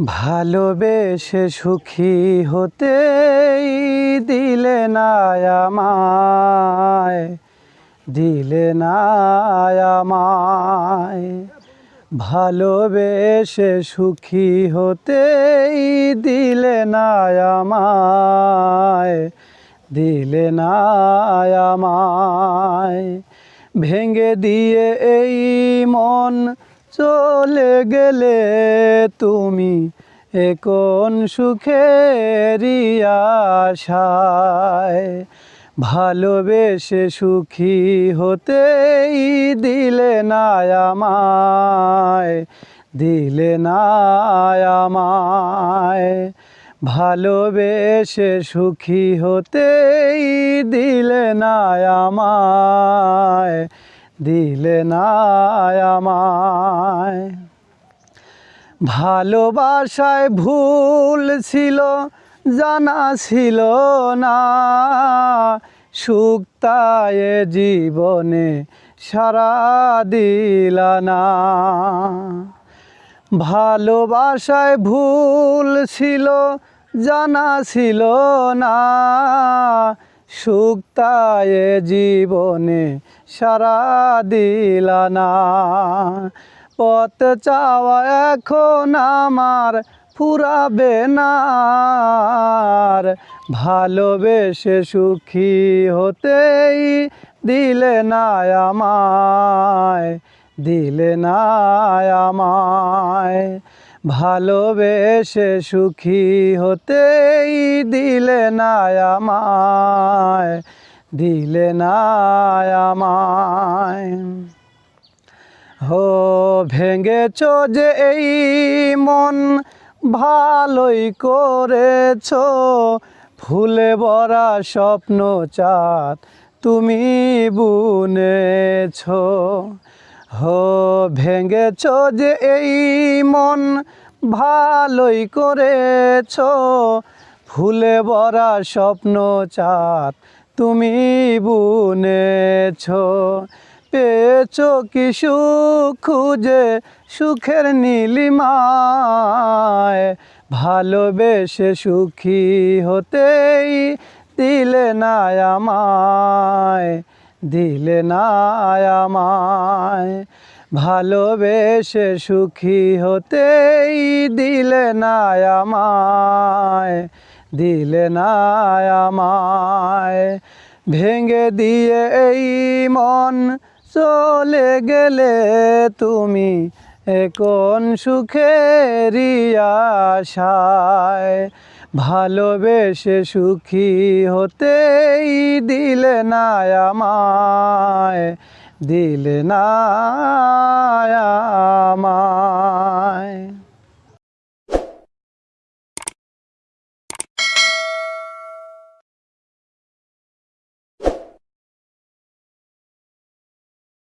ভালোবেসে সুখী হতে দিলে না দিলে না ভালোবেসে সুখী হতে দিলে না দিলে না ভেঙে দিয়ে এই মন চলে গেলে তুমি এ কোন সুখেরই আশায়? ভালোবেসে সুখী হতেই দিলে না আমায়, দিলে না আমায়। ভালোবেসে সুখী হতেই দিলে না আমায় দিলে না আমায়। ভালোবাসায় ভুল ছিল, জানা ছিল না। সুক্তায় জীবনে সারা দিলা না। ভালোবাসায় ভুল ছিল, জানা ছিল না। সুক্তায় জীবনে সারা দিলা না পথ চাওয়া এখন আমার ফুরাবে না। ভালোবেসে সুখী হতেই দিলে না আমায়, দিলে না আমায় ভালোবেসে সুখী হতেই দিলে না আমায়, দিলে না হো ভেঙেছ যে এই মন, ভালোই করেছ। ফুলে ভরা স্বপ্ন চাঁদ তুমি বুনেছ। হো ভেঙেছ যে এই মন ভালোই করেছ। ফুলে ভরা স্বপ্ন চাঁদ তুমি বুনেছ। পেয়েছ কি সুখ খুঁজে সুখের নীলিমায়। ভালোবেসে সুখী হতেই দিলে না আমায়, দিলে না আমায়। ভালোবেসে সুখী হতেই দিলে না আমায়, দিলে না আমায়। ভেঙে দিয়ে এই মন চলে গেলে তুমি এখন সুখেরই আশায়। ভালোবেসে সুখী হতেই দিলে না আমায় দিলে না আমায়